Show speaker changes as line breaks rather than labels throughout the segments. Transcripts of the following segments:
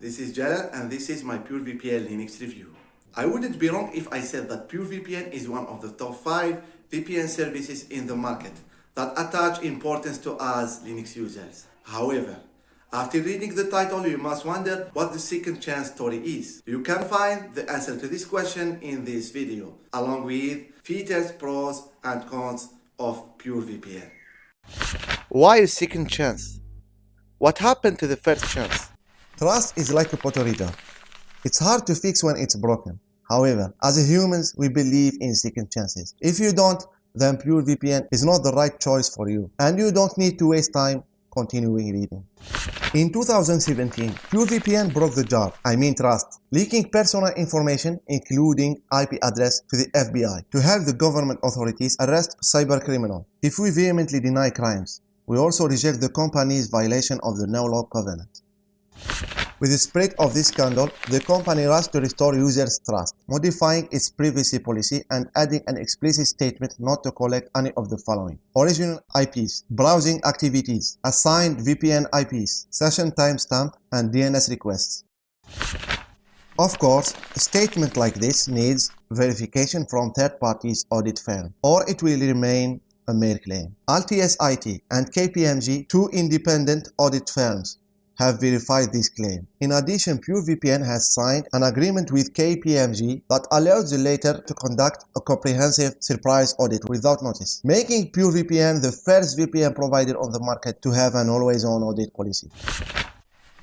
this is Jalal and this is my PureVPN Linux review. I wouldn't be wrong if I said that PureVPN is one of the top 5 VPN services in the market that attach importance to us Linux users. However, after reading the title, you must wonder what the second chance story is. You can find the answer to this question in this video, along with features, pros and cons of PureVPN.
Why a second chance? What happened to the first chance?
Trust is like a potato. It's hard to fix when it's broken. However, as humans, we believe in second chances. If you don't, then PureVPN is not the right choice for you, and you don't need to waste time continuing reading. In 2017, PureVPN broke the jar, I mean trust, leaking personal information including IP address to the FBI to help the government authorities arrest cybercriminals. If we vehemently deny crimes, we also reject the company's violation of the no-log covenant. With the spread of this scandal, the company rushed to restore users' trust, modifying its privacy policy and adding an explicit statement not to collect any of the following. Original IPs, browsing activities, assigned VPN IPs, session timestamp, and DNS requests. Of course, a statement like this needs verification from third parties audit firm, or it will remain a mere claim. Altius IT and KPMG, two independent audit firms, have verified this claim. In addition, PureVPN has signed an agreement with KPMG that allows the latter to conduct a comprehensive surprise audit without notice, making PureVPN the first VPN provider on the market to have an always-on audit policy.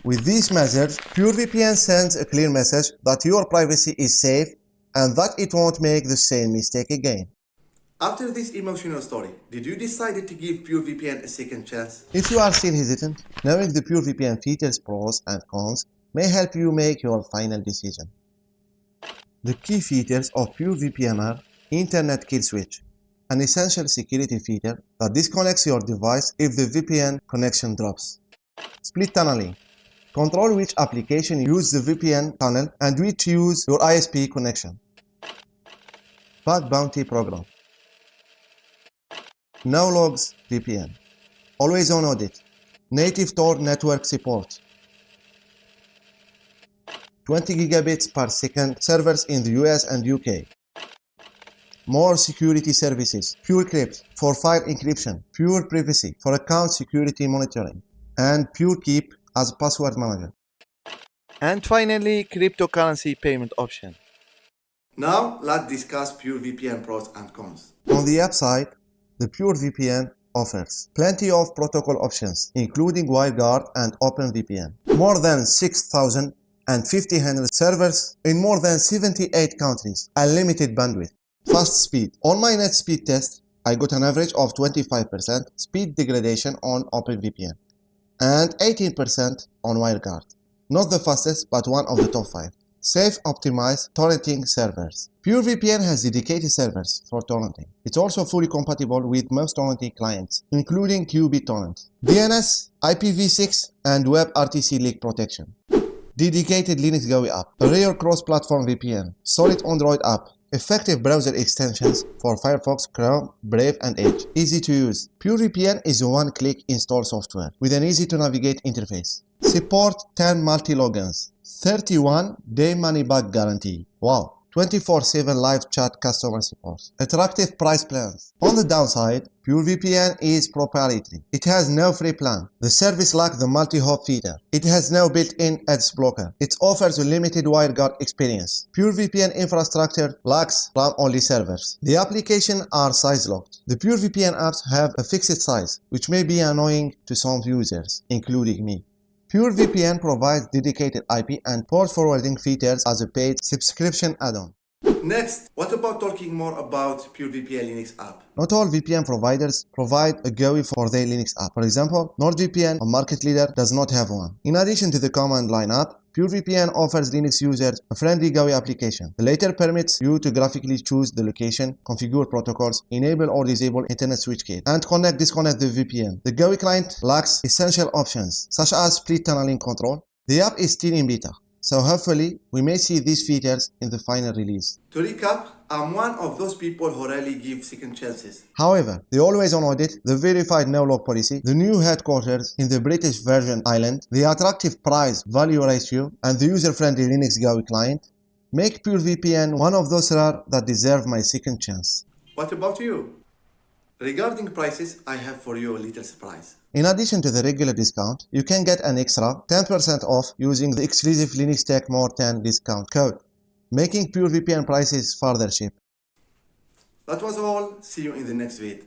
With these measures, PureVPN sends a clear message that your privacy is safe and that it won't make the same mistake again.
After this emotional story, did you decide to give PureVPN a second chance?
If you are still hesitant, knowing the PureVPN features pros and cons may help you make your final decision. The key features of PureVPN are Internet Kill Switch, an essential security feature that disconnects your device if the VPN connection drops. Split tunneling, control which application use the VPN tunnel and which use your ISP connection. Bug Bounty Program no logs VPN. Always on audit. Native Tor network support. 20 gigabits per second servers in the US and UK. More security services. PureCrypt for file encryption. Pure Privacy for account security monitoring. And PureKeep as password manager.
And finally, cryptocurrency payment option.
Now, let's discuss PureVPN pros and cons.
On the upside, the PureVPN offers plenty of protocol options, including WireGuard and OpenVPN. More than 6,000 and 1500 servers in more than 78 countries. Unlimited bandwidth. Fast speed. On my net speed test, I got an average of 25% speed degradation on OpenVPN and 18% on WireGuard. Not the fastest, but one of the top 5. Safe optimized torrenting servers. PureVPN has dedicated servers for torrenting. It's also fully compatible with most torrenting clients, including qBittorrent, DNS, IPv6, and WebRTC leak protection. Dedicated Linux GUI app, a rare cross-platform VPN, solid Android app, effective browser extensions for Firefox, Chrome, Brave, and Edge. Easy to use. PureVPN is a one-click install software with an easy-to-navigate interface. Support 10 multi-logins. 31 day money back guarantee. Wow. 24-7 live chat customer support. Attractive price plans. On the downside, PureVPN is proprietary. It has no free plan. The service lacks the multi-hop feature. It has no built-in ads blocker. It offers a limited WireGuard experience. PureVPN infrastructure lacks RAM-only servers. The applications are size-locked. The PureVPN apps have a fixed size, which may be annoying to some users, including me. PureVPN provides dedicated IP and port forwarding features as a paid subscription add-on.
Next, what about talking more about PureVPN Linux app?
Not all VPN providers provide a GUI for their Linux app. For example, NordVPN, a market leader, does not have one. In addition to the command line app, PureVPN offers Linux users a friendly GUI application. The latter permits you to graphically choose the location, configure protocols, enable or disable Internet switch key, and connect disconnect the VPN. The GUI client lacks essential options, such as split tunneling control. The app is still in beta, So hopefully, we may see these features in the final release.
To recap, I'm one of those people who rarely give second chances.
However, the always-on audit, the verified no-log policy, the new headquarters in the British Virgin Island, the attractive price-value ratio, and the user-friendly Linux GUI client make PureVPN one of those rare that deserve my second chance.
What about you? Regarding prices, I have for you a little surprise.
In addition to the regular discount, you can get an extra 10% off using the exclusive Linux Tech More 10 discount code, making pure VPN prices further cheap.
That was all. See you in the next vid.